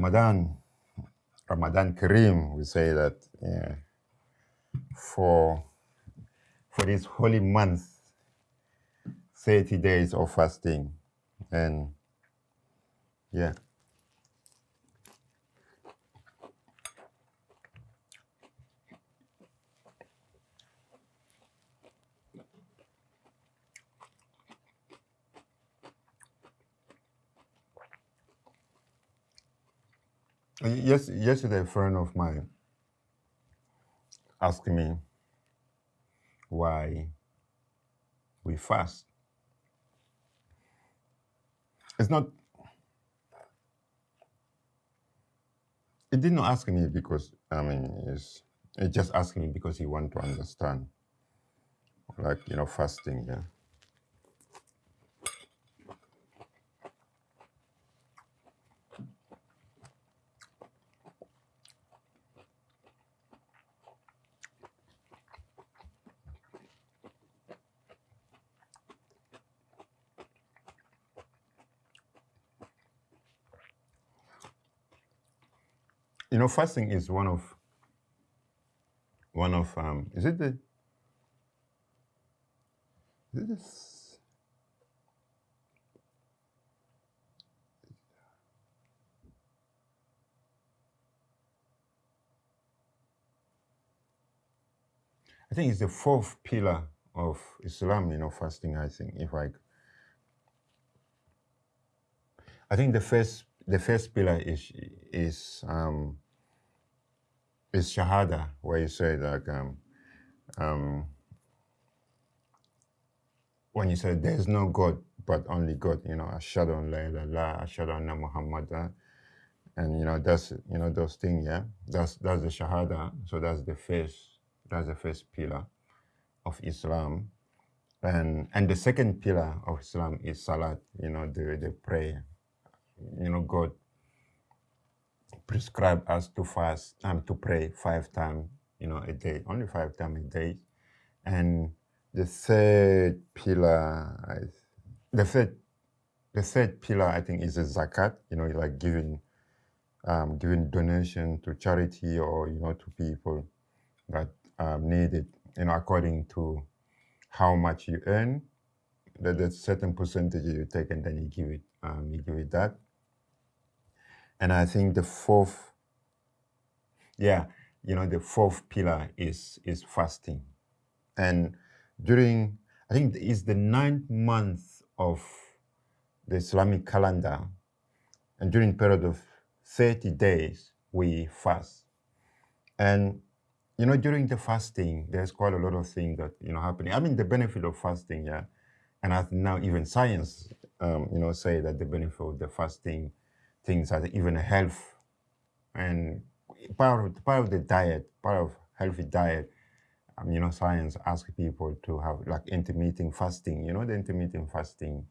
Ramadan, Ramadan Kareem, we say that yeah, for for this holy month, 30 days of fasting. And yeah. Yes, yesterday a friend of mine asked me why we fast. It's not, it didn't ask me because, I mean, it's, it just asking me because he want to understand, like, you know, fasting, yeah. Know, fasting is one of, one of, um, is it the, is this? I think it's the fourth pillar of Islam, you know, fasting, I think, if I, I think the first, the first pillar is, is, um, is Shahada, where you say that, um, um, when you say there's no God but only God, you know, Ashadu an la ilaha Ashadu anna Muhammadan, and you know that's you know those things, yeah. That's that's the Shahada. So that's the first that's the first pillar of Islam, and and the second pillar of Islam is Salat. You know the the prayer. You know God prescribed us to fast and um, to pray five times. You know a day, only five times a day, and the third pillar, I, the third, the third pillar, I think, is the zakat. You know, like giving, um, giving donation to charity or you know to people that um, need it. You know, according to how much you earn, that there's certain percentage you take and then you give it, um, you give it that. And I think the fourth, yeah, you know, the fourth pillar is is fasting, and during, I think it's the ninth month of the Islamic calendar, and during period of 30 days, we fast. And, you know, during the fasting, there's quite a lot of things that, you know, happening. I mean, the benefit of fasting, yeah, and as now even science, um, you know, say that the benefit of the fasting, things are even health, and part of, part of the diet, part of healthy diet, um, you know, science asks people to have like intermittent fasting, you know, the intermittent fasting.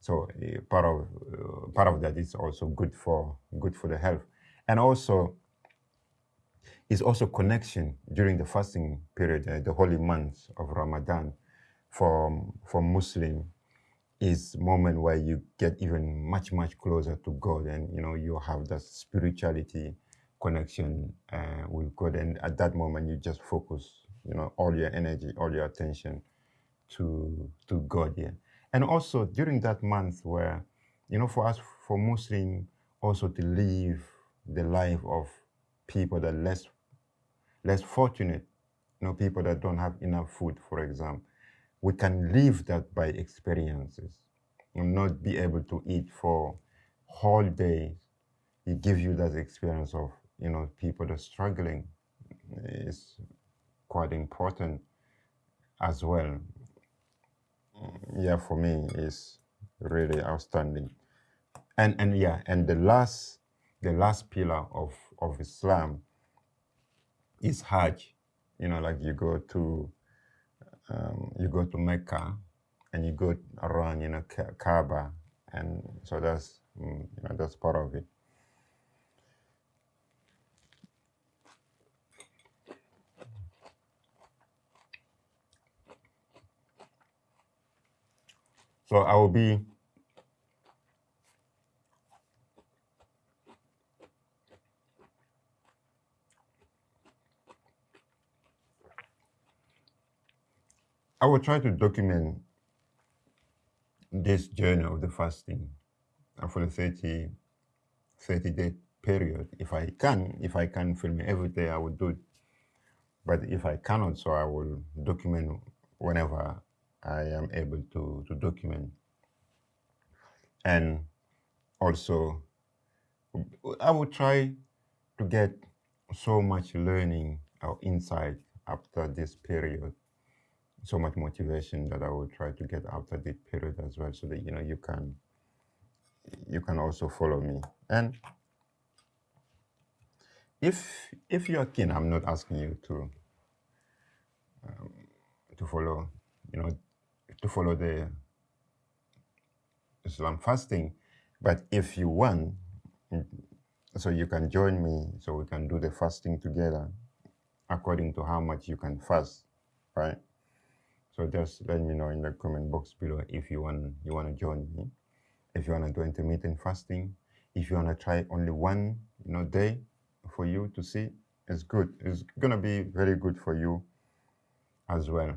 So uh, part of uh, part of that is also good for good for the health, and also is also connection during the fasting period, uh, the holy months of Ramadan, for for Muslim, is moment where you get even much much closer to God, and you know you have that spirituality connection uh, with God, and at that moment you just focus you know, all your energy, all your attention to to God yeah. And also during that month where, you know, for us, for Muslim, also to live the life of people that less less fortunate, you know, people that don't have enough food, for example. We can live that by experiences and not be able to eat for whole days. It gives you that experience of, you know, people that are struggling. It's quite important as well. Yeah, for me is really outstanding. And and yeah, and the last the last pillar of of Islam is Hajj. You know, like you go to um, you go to Mecca and you go around, you know, Kaaba, and so that's mm, you know that's part of it. So I will be I will try to document this journey of the fasting for the 30, 30 day period. If I can, if I can film every day, I will do it. But if I cannot, so I will document whenever I am able to, to document. And also, I will try to get so much learning or insight after this period, so much motivation that I will try to get after this period as well, so that you know you can you can also follow me. And if if you are keen, I'm not asking you to um, to follow, you know, to follow the Islam fasting, but if you want, so you can join me, so we can do the fasting together, according to how much you can fast, right? So just let me know in the comment box below if you want you want to join me, if you want to do intermittent fasting, if you want to try only one you know day for you to see, it's good. It's gonna be very good for you as well.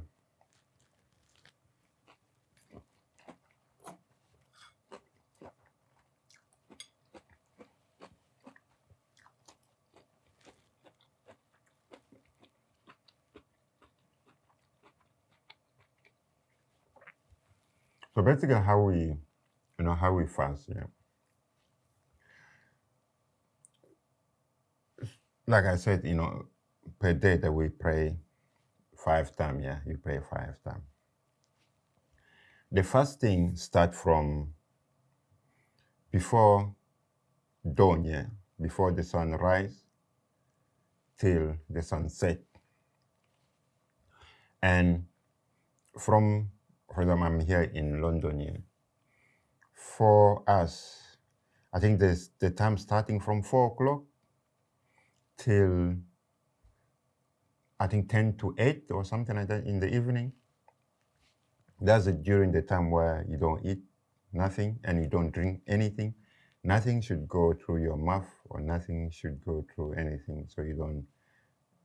So basically how we, you know, how we fast, yeah. Like I said, you know, per day that we pray five times, yeah, you pray five times. The fasting start from before dawn, yeah, before the sun rise till the sunset. And from for example, I'm here in London eh, here. For us, I think there's the time starting from four o'clock till I think 10 to 8 or something like that in the evening. That's it during the time where you don't eat nothing and you don't drink anything. Nothing should go through your mouth or nothing should go through anything. So you don't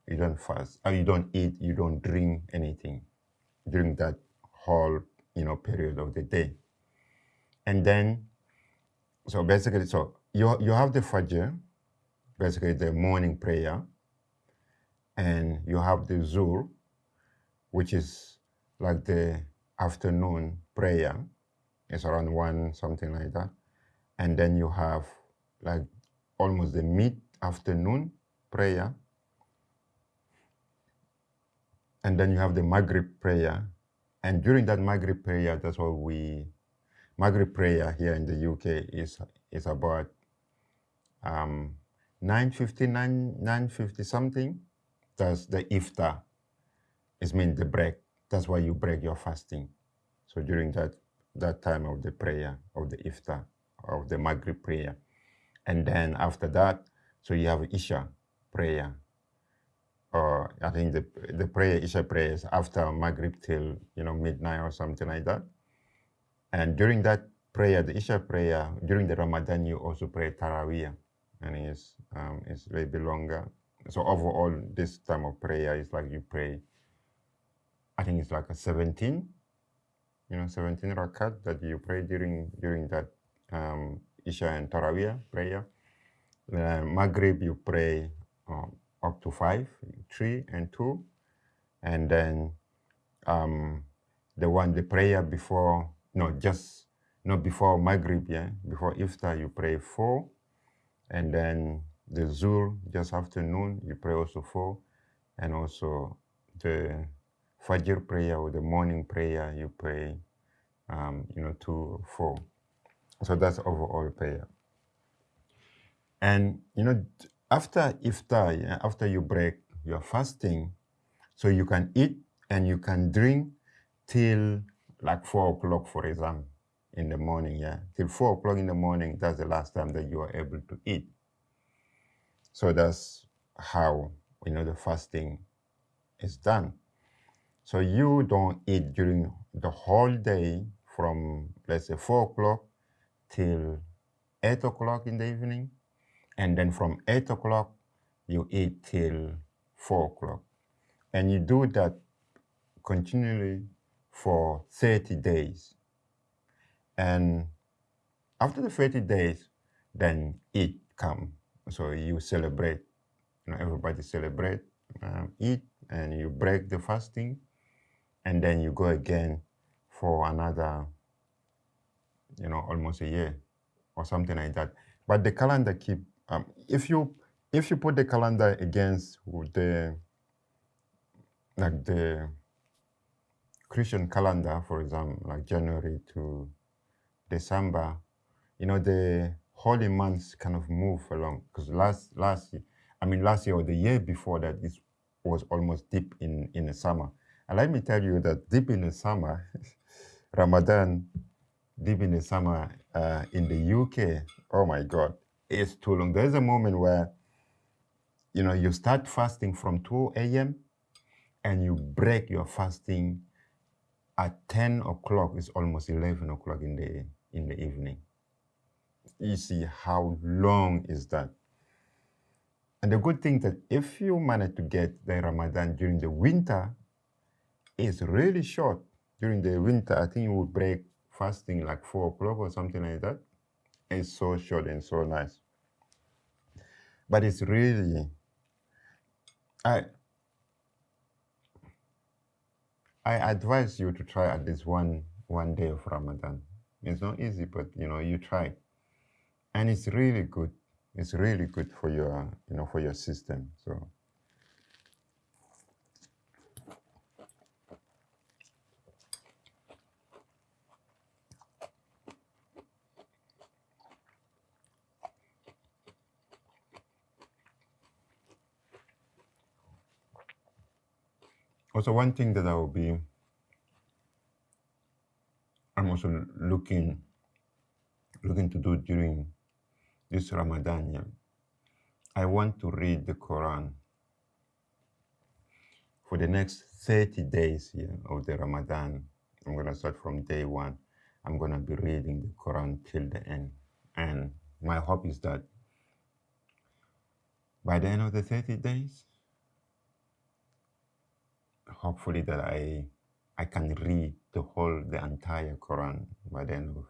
you don't fast or you don't eat, you don't drink anything during that whole you know period of the day. And then so basically so you you have the Fajr, basically the morning prayer, and you have the Zuhr, which is like the afternoon prayer. It's around one, something like that. And then you have like almost the mid-afternoon prayer. And then you have the Maghrib prayer, and during that Maghrib prayer, that's what we, Maghrib prayer here in the UK is, is about um, 9.50, 9, 9.50 something. That's the iftar. It means the break. That's why you break your fasting. So during that, that time of the prayer, of the iftar, of the Maghrib prayer. And then after that, so you have Isha prayer I think the the prayer Isha prayers after Maghrib till you know midnight or something like that. And during that prayer, the Isha prayer during the Ramadan, you also pray Taraweeh, and it's um, it's a bit longer. So overall, this time of prayer is like you pray. I think it's like a 17, you know, 17 rakat that you pray during during that um, Isha and Taraweeh prayer. Uh, Maghrib, you pray um, up to five, three and two. And then um, the one, the prayer before, no, just, not before Maghrib, yeah, before Iftar, you pray four. And then the Zuhr, just afternoon, you pray also four. And also the Fajr prayer or the morning prayer, you pray, um, you know, two, four. So that's overall prayer. And, you know, after iftar, yeah, after you break your fasting, so you can eat and you can drink till like four o'clock, for example, in the morning, yeah, till four o'clock in the morning. That's the last time that you are able to eat. So that's how you know the fasting is done. So you don't eat during the whole day from let's say four o'clock till eight o'clock in the evening and then from 8 o'clock, you eat till 4 o'clock. And you do that continually for 30 days. And after the 30 days, then Eid come. So you celebrate, you know, everybody celebrate, um, Eid, and you break the fasting, and then you go again for another, you know, almost a year or something like that. But the calendar keep, um, if you if you put the calendar against the like the Christian calendar, for example, like January to December, you know, the holy months kind of move along. Because last last year, I mean last year or the year before that, it was almost deep in, in the summer. And let me tell you that deep in the summer, Ramadan, deep in the summer uh, in the UK, oh my God, it's too long. There's a moment where, you know, you start fasting from 2 a.m. and you break your fasting at 10 o'clock. It's almost 11 o'clock in the in the evening. You see how long is that? And the good thing that if you manage to get the Ramadan during the winter, it's really short. During the winter, I think you would break fasting like four o'clock or something like that. It's so short and so nice. But it's really, I, I advise you to try at least one one day of Ramadan. It's not easy, but you know, you try. And it's really good. It's really good for your, you know, for your system. So also one thing that I will be I'm also looking looking to do during this Ramadan. I want to read the Quran for the next 30 days yeah, of the Ramadan. I'm going to start from day one. I'm going to be reading the Quran till the end. And my hope is that by the end of the 30 days, hopefully that I I can read the whole the entire Quran by the end of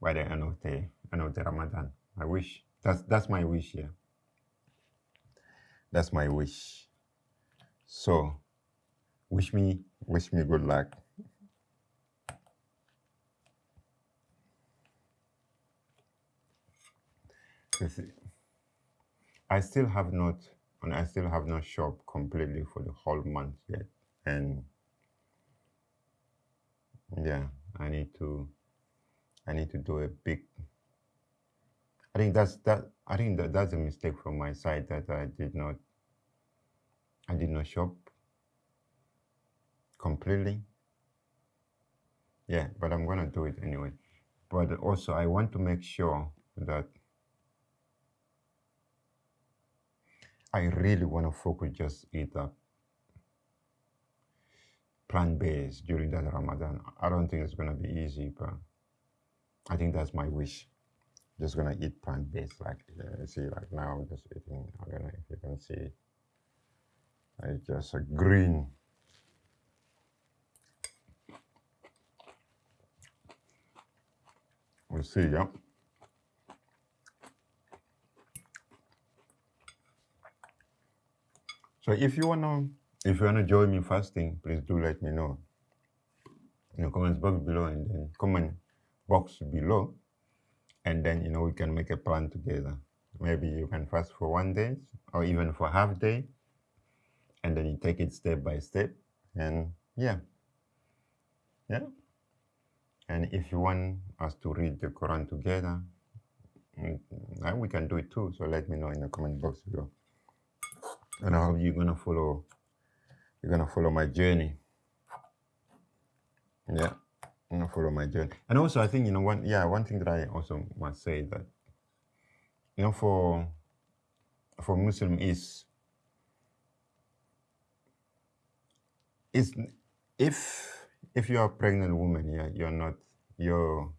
by the end of the end of the Ramadan. I wish that's that's my wish yeah. That's my wish. So wish me wish me good luck. I still have not and I still have not shopped completely for the whole month yet. And yeah, I need to I need to do a big I think that's that I think that that's a mistake from my side that I did not I did not shop completely. Yeah, but I'm gonna do it anyway. But also I want to make sure that I really want to focus just eat up plant-based during that Ramadan. I don't think it's going to be easy, but I think that's my wish. Just going to eat plant-based. Like, uh, see, like now I'm just eating, I don't know if you can see, like just a green. We'll see, yeah. So if you wanna if you wanna join me fasting, please do let me know in the comments box below and then comment box below and then you know we can make a plan together. Maybe you can fast for one day or even for half day and then you take it step by step and yeah. Yeah. And if you want us to read the Quran together, mm, we can do it too. So let me know in the comment box below and I hope you're gonna follow you're gonna follow my journey. Yeah, I'm gonna follow my journey. And also I think you know one yeah, one thing that I also must say that you know for for Muslim is is if if you are a pregnant woman, yeah, you're not you're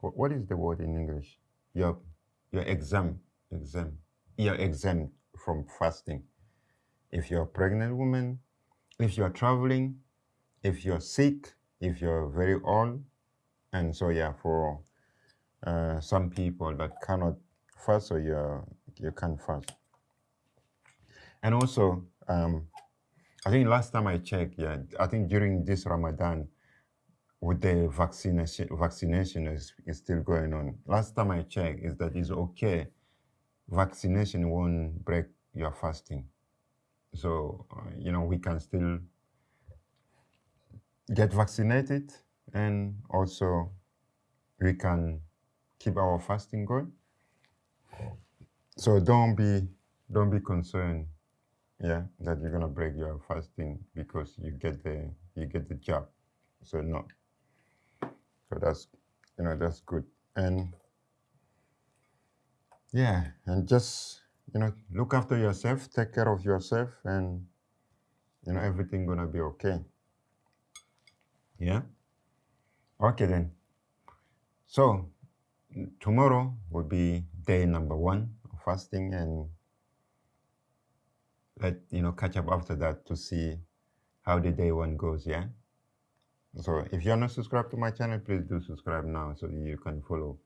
what is the word in English? You're you're exempt exempt you're exempt from fasting. If you're a pregnant woman, if you're traveling, if you're sick, if you're very old, and so yeah, for uh, some people that cannot fast, or you you can't fast. And also, um, I think last time I checked, yeah, I think during this Ramadan, with the vaccination, vaccination is, is still going on. Last time I checked, is that it's okay. Vaccination won't break your fasting. So, uh, you know, we can still get vaccinated and also we can keep our fasting going. So don't be don't be concerned, yeah, that you're gonna break your fasting because you get the you get the job. So no. So that's you know that's good. And yeah, and just you know look after yourself, take care of yourself, and you know everything gonna be okay. Yeah. Okay then. So tomorrow will be day number one of fasting and let you know catch up after that to see how the day one goes yeah so if you're not subscribed to my channel please do subscribe now so you can follow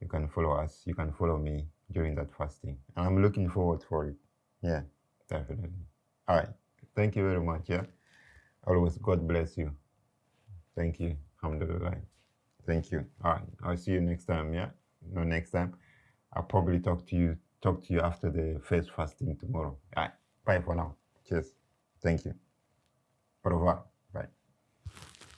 you can follow us you can follow me during that fasting. And i'm looking forward for it. Yeah definitely. All right. Thank you very much yeah? Always god bless you. Thank you. Alhamdulillah. Thank you. All right. I'll see you next time yeah? No next time. I'll probably talk to you talk to you after the first fasting tomorrow. All right. Bye for now. Cheers. Thank you